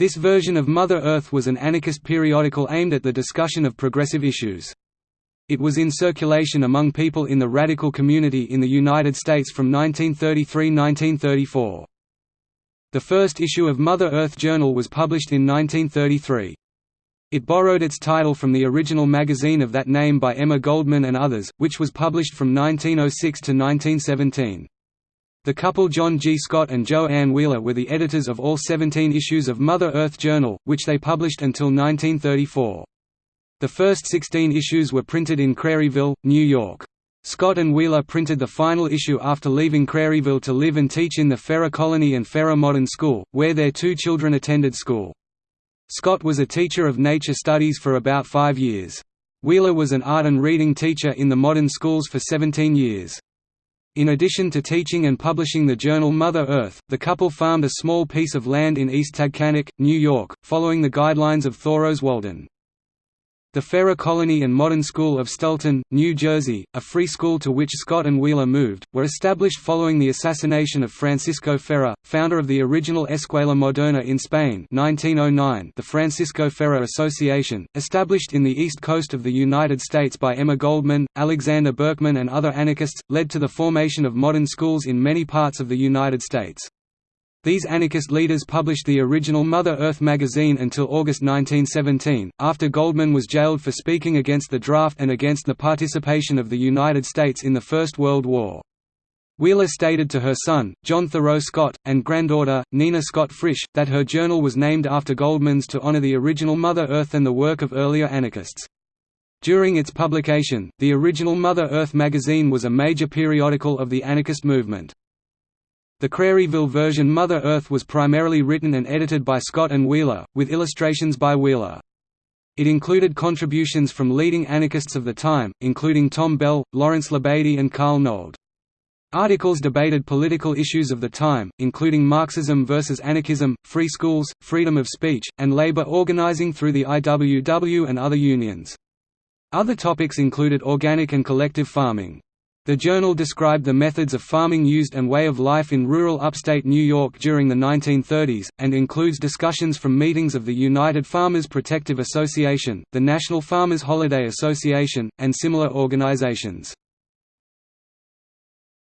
This version of Mother Earth was an anarchist periodical aimed at the discussion of progressive issues. It was in circulation among people in the radical community in the United States from 1933–1934. The first issue of Mother Earth Journal was published in 1933. It borrowed its title from the original magazine of that name by Emma Goldman and others, which was published from 1906 to 1917. The couple John G. Scott and Jo Ann Wheeler were the editors of all 17 issues of Mother Earth Journal, which they published until 1934. The first 16 issues were printed in Craryville, New York. Scott and Wheeler printed the final issue after leaving Craryville to live and teach in the Ferrer Colony and Ferrer Modern School, where their two children attended school. Scott was a teacher of nature studies for about five years. Wheeler was an art and reading teacher in the modern schools for 17 years. In addition to teaching and publishing the journal Mother Earth, the couple farmed a small piece of land in East Taghkanic, New York, following the guidelines of Thoreau's Walden. The Ferrer Colony and Modern School of Stelton, New Jersey, a free school to which Scott and Wheeler moved, were established following the assassination of Francisco Ferrer, founder of the original Escuela Moderna in Spain 1909 the Francisco Ferrer Association, established in the east coast of the United States by Emma Goldman, Alexander Berkman and other anarchists, led to the formation of modern schools in many parts of the United States. These anarchist leaders published the original Mother Earth magazine until August 1917, after Goldman was jailed for speaking against the draft and against the participation of the United States in the First World War. Wheeler stated to her son, John Thoreau Scott, and granddaughter, Nina Scott Frisch, that her journal was named after Goldman's to honor the original Mother Earth and the work of earlier anarchists. During its publication, the original Mother Earth magazine was a major periodical of the anarchist movement. The Craryville version Mother Earth was primarily written and edited by Scott and Wheeler, with illustrations by Wheeler. It included contributions from leading anarchists of the time, including Tom Bell, Laurance Labadie and Carl Nold. Articles debated political issues of the time, including Marxism versus anarchism, free schools, freedom of speech, and labor organizing through the IWW and other unions. Other topics included organic and collective farming. The journal described the methods of farming used and way of life in rural upstate New York during the 1930s, and includes discussions from meetings of the United Farmers Protective Association, the National Farmers Holiday Association, and similar organizations.